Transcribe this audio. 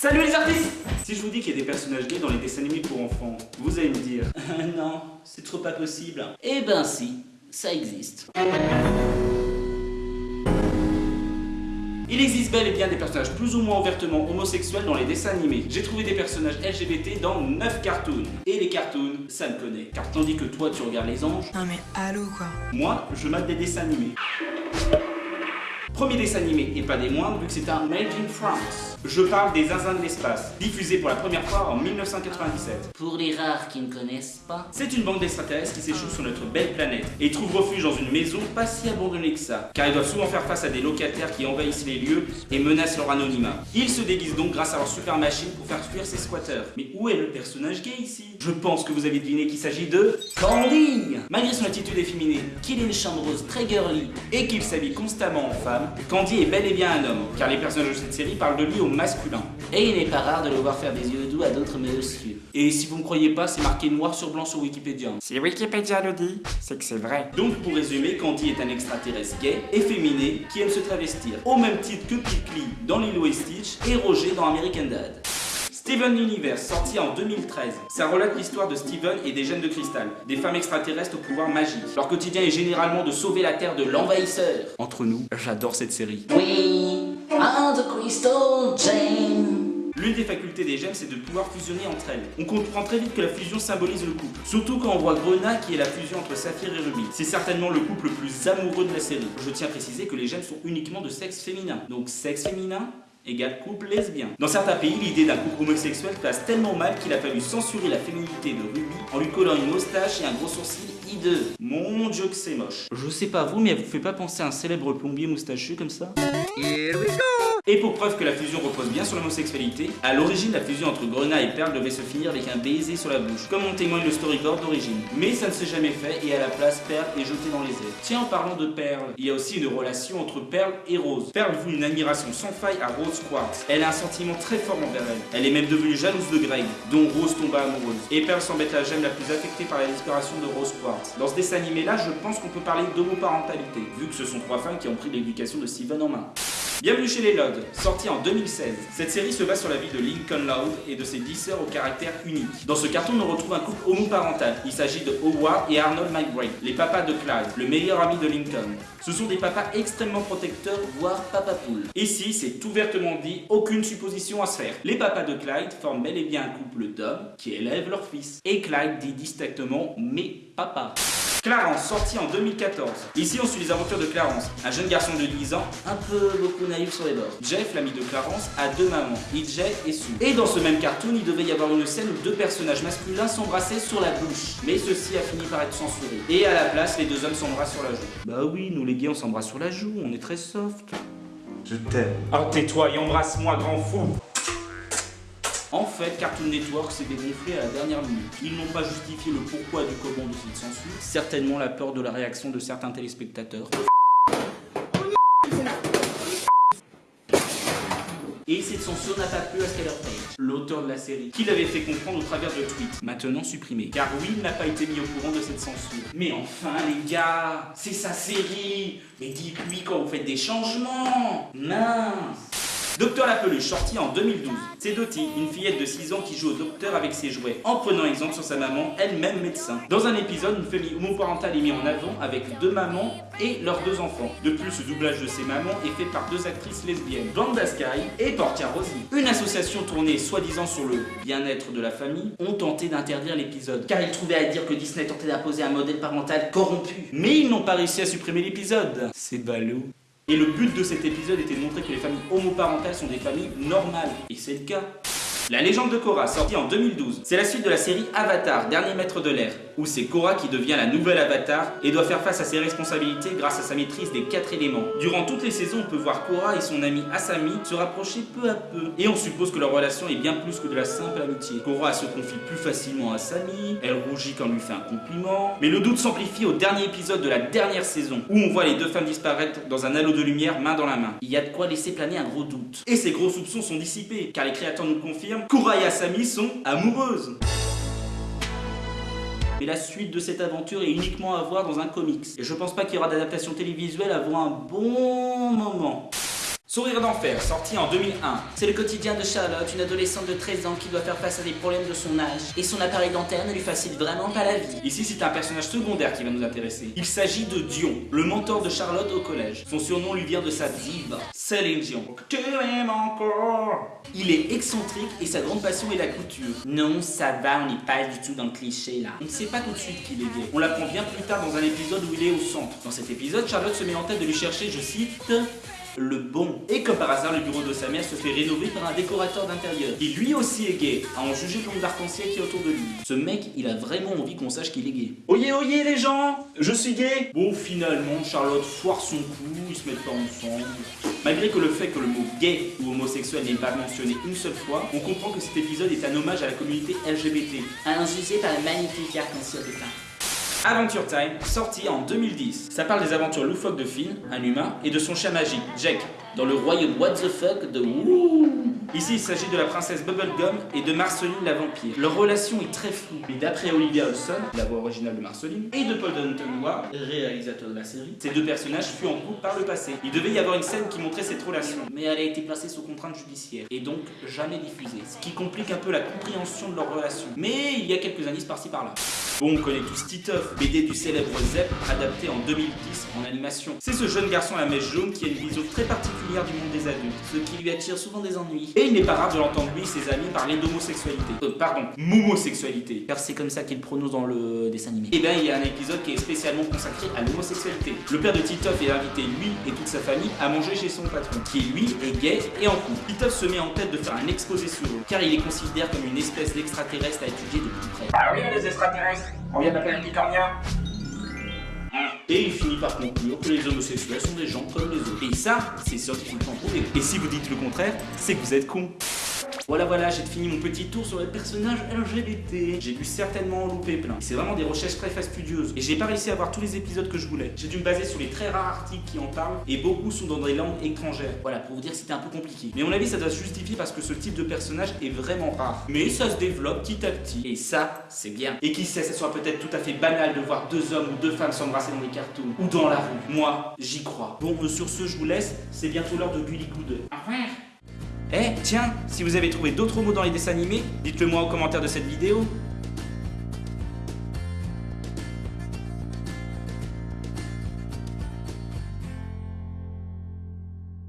Salut les artistes Si je vous dis qu'il y a des personnages gays dans les dessins animés pour enfants, vous allez me dire non, c'est trop pas possible. Eh ben si, ça existe. Il existe bel et bien des personnages plus ou moins ouvertement homosexuels dans les dessins animés. J'ai trouvé des personnages LGBT dans 9 cartoons. Et les cartoons, ça me connaît. Car tandis que toi tu regardes les anges, Non mais allô quoi? moi je mate des dessins animés. Premier dessin animé, et pas des moindres, vu que c'est un Made in France. Je parle des Zinzins de l'espace, diffusé pour la première fois en 1997. Pour les rares qui ne connaissent pas, C'est une bande d'extraterrestres qui s'échoue sur notre belle planète et trouve refuge dans une maison pas si abandonnée que ça, car ils doivent souvent faire face à des locataires qui envahissent les lieux et menacent leur anonymat. Ils se déguisent donc grâce à leur super machine pour faire fuir ces squatteurs. Mais où est le personnage gay ici? Je pense que vous avez deviné qu'il s'agit de Candy Malgré son attitude efféminée, qu'il ait une chambre rose très girly, et qu'il s'habille constamment en femme, Candy est bel et bien un homme, car les personnages de cette série parlent de lui au masculin. et il n'est pas rare de le voir faire des yeux doux à d'autres messieurs. Et si vous ne croyez pas, c'est marqué noir sur blanc sur Wikipédia. Si Wikipédia le dit, c'est que c'est vrai. Donc pour résumer, Candy est un extraterrestre gay, efféminé, qui aime se travestir, au même titre que Pickly dans Lilo et Stitch et Roger dans American Dad. Steven Universe, sorti en 2013. Ça relate l'histoire de Steven et des gènes de cristal, des femmes extraterrestres au pouvoir magique. Leur quotidien est généralement de sauver la Terre de l'envahisseur. Entre nous, j'adore cette série. We are the Crystal Jane. L'une des facultés des gemmes, c'est de pouvoir fusionner entre elles. On comprend très vite que la fusion symbolise le couple. Surtout quand on voit Grenat qui est la fusion entre Saphir et Ruby. C'est certainement le couple le plus amoureux de la série. Je tiens à préciser que les gemmes sont uniquement de sexe féminin. Donc sexe féminin égale couple lesbien. Dans certains pays, l'idée d'un couple homosexuel passe tellement mal qu'il a fallu censurer la féminité de Ruby en lui collant une moustache et un gros sourcil hideux. Mon dieu que c'est moche. Je sais pas vous, mais elle vous fait pas penser à un célèbre plombier moustachu comme ça? Et pour preuve que la fusion repose bien sur l'homosexualité, à l'origine la fusion entre Grenat et Perle devait se finir avec un baiser sur la bouche, comme en témoigne le storyboard d'origine. Mais ça ne s'est jamais fait et à la place Perle est jetée dans les airs. Tiens en parlant de Perle, il y a aussi une relation entre Perle et Rose. Perle voue une admiration sans faille à Rose Quartz. Elle a un sentiment très fort envers elle. Elle est même devenue jalouse de Greg, dont Rose tomba amoureuse. Et Perle semble être la gemme la plus affectée par la disparition de Rose Quartz. Dans ce dessin animé là, je pense qu'on peut parler d'homoparentalité, vu que ce sont trois femmes qui ont pris l'éducation de Steven en main. Bienvenue chez les Lodds, sorti en 2016. Cette série se base sur la vie de Lincoln Loud et de ses 10 sœurs au caractère unique. Dans ce carton, on retrouve un couple homoparental. Il s'agit de Howard et Arnold McBride, les papas de Clyde, le meilleur ami de Lincoln. Ce sont des papas extrêmement protecteurs, Voire Papa Poule. Ici, c'est ouvertement dit, aucune supposition à se faire. Les papas de Clyde forment bel et bien un couple d'hommes qui élèvent leur fils. Et Clyde dit distinctement mes papas. Clarence, sorti en 2014. Ici, on suit les aventures de Clarence, un jeune garçon de 10 ans. Un peu beaucoup naïf sur les bords. Jeff, l'ami de Clarence, a deux mamans, EJ et Sue. Et dans ce même cartoon, il devait y avoir une scène où deux personnages masculins s'embrassaient sur la bouche. Mais ceci a fini par être censuré. Et à la place, les deux hommes s'embrassent sur la joue. Bah oui, nous les gays, on s'embrasse sur la joue, on est très soft. Je t'aime. Oh tais-toi et embrasse-moi, grand fou En fait, Cartoon Network s'est dégonflé à la dernière minute. Ils n'ont pas justifié le pourquoi du comment de cette censure. Certainement la peur de la réaction de certains téléspectateurs. Et cette censure n'a pas plu à Skyler Page, l'auteur de la série, qui l'avait fait comprendre au travers de tweets, maintenant supprimés. Car Will n'a pas été mis au courant de cette censure. Mais enfin les gars, c'est sa série Mais dites-lui quand vous faites des changements Mince Docteur la peluche, sorti en 2012. C'est Dottie, une fillette de 6 ans qui joue au docteur avec ses jouets, en prenant exemple sur sa maman, elle-même médecin. Dans un épisode, une famille homoparentale est mise en avant avec deux mamans et leurs deux enfants. De plus, le doublage de ces mamans est fait par deux actrices lesbiennes, Blanda Sky et Portia Rosie. Une association tournée soi-disant sur le bien-être de la famille ont tenté d'interdire l'épisode, car ils trouvaient à dire que Disney tentait d'imposer un modèle parental corrompu. Mais ils n'ont pas réussi à supprimer l'épisode. C'est ballot. Et le but de cet épisode était de montrer que les familles homoparentales sont des familles normales. Et c'est le cas. La légende de Korra, sortie en 2012, c'est la suite de la série Avatar, Dernier maître de l'air, où c'est Korra qui devient la nouvelle Avatar et doit faire face à ses responsabilités grâce à sa maîtrise des quatre éléments. Durant toutes les saisons, on peut voir Korra et son ami Asami se rapprocher peu à peu, et on suppose que leur relation est bien plus que de la simple amitié. Korra se confie plus facilement à Asami, elle rougit quand on lui fait un compliment, mais le doute s'amplifie au dernier épisode de la dernière saison, où on voit les deux femmes disparaître dans un halo de lumière main dans la main. Il y a de quoi laisser planer un gros doute. Et ces gros soupçons sont dissipés, car les créateurs nous confirment Korra et Asami sont amoureuses. Mais la suite de cette aventure est uniquement à voir dans un comics. Et je pense pas qu'il y aura d'adaptation télévisuelle avant un bon moment. Sourire d'enfer, sorti en 2001. C'est le quotidien de Charlotte, une adolescente de 13 ans qui doit faire face à des problèmes de son âge. Et son appareil dentaire ne lui facilite vraiment pas la vie. Ici, c'est un personnage secondaire qui va nous intéresser. Il s'agit de Dion, le mentor de Charlotte au collège. Son surnom lui vient de sa diva, Céline Dion. Tu m'aimes encore Il est excentrique et sa grande passion est la couture. Non, ça va, on n'est pas du tout dans le cliché là. On ne sait pas tout de suite qu'il est gay. On l'apprend bien plus tard dans un épisode où il est au centre. Dans cet épisode, Charlotte se met en tête de lui chercher, je cite, le bon. Et comme par hasard, le bureau de sa mère se fait rénover par un décorateur d'intérieur. Qui lui aussi est gay, à en juger le nombre d'arc-en-ciel qui est autour de lui. Ce mec, il a vraiment envie qu'on sache qu'il est gay. Oyez, oyez les gens Je suis gay Bon, finalement, Charlotte foire son coup, ils se mettent pas ensemble. Malgré que le fait que le mot gay ou homosexuel n'est pas mentionné une seule fois, on comprend que cet épisode est un hommage à la communauté LGBT. Injugé par le magnifique arc-en-ciel de teint. Adventure Time, sorti en 2010. Ça parle des aventures loufoques de Finn, un humain, et de son chien magique, Jack, dans le royaume what the fuck de Wouh Ici, il s'agit de la princesse Bubblegum et de Marceline la vampire. Leur relation est très floue, mais d'après Olivia Olson, la voix originale de Marceline, et de Paul Dunton réalisateur de la série, ces deux personnages furent en couple par le passé. Il devait y avoir une scène qui montrait cette relation, mais elle a été placée sous contrainte judiciaire, et donc jamais diffusée, ce qui complique un peu la compréhension de leur relation. Mais il y a quelques indices par-ci par-là. Bon, on connaît tous Titeuf, BD du célèbre Zep, adapté en 2010 en animation. C'est ce jeune garçon à la mèche jaune qui a une vision très particulière du monde des adultes, Ce qui lui attire souvent des ennuis. Et il n'est pas rare de l'entendre lui et ses amis parler d'homosexualité. Euh, pardon, momosexualité. Car c'est comme ça qu'il prononce dans le dessin animé. Et eh bien, il y a un épisode qui est spécialement consacré à l'homosexualité. Le père de Titeuf est invité, lui et toute sa famille, à manger chez son patron, qui lui est gay et en couple. Titeuf se met en tête de faire un exposé sur eux, car il les considère comme une espèce d'extraterrestre à étudier de plus près. Ah oui, les extraterrestres On vient d'appeler un Licornia et il finit par conclure que les homosexuels sont des gens comme les autres. Et ça, c'est scientifiquement prouvé. Et si vous dites le contraire, c'est que vous êtes con. Voilà, voilà, j'ai fini mon petit tour sur les personnages LGBT. J'ai pu certainement en louper plein. C'est vraiment des recherches très fastidieuses. Et j'ai pas réussi à voir tous les épisodes que je voulais. J'ai dû me baser sur les très rares articles qui en parlent. Et beaucoup sont dans des langues étrangères. Voilà, pour vous dire c'était un peu compliqué. Mais à mon avis, ça doit se justifier parce que ce type de personnage est vraiment rare. Mais ça se développe petit à petit. Et ça, c'est bien. Et qui sait, ça soit peut-être tout à fait banal de voir deux hommes ou deux femmes s'embrasser dans les cartoons. Ou dans la rue. Moi, j'y crois. Bon, euh, sur ce, je vous laisse. C'est bientôt l'heure de Gully. Au revoir. Eh, tiens, si vous avez trouvé d'autres mots dans les dessins animés, dites-le moi en commentaire de cette vidéo.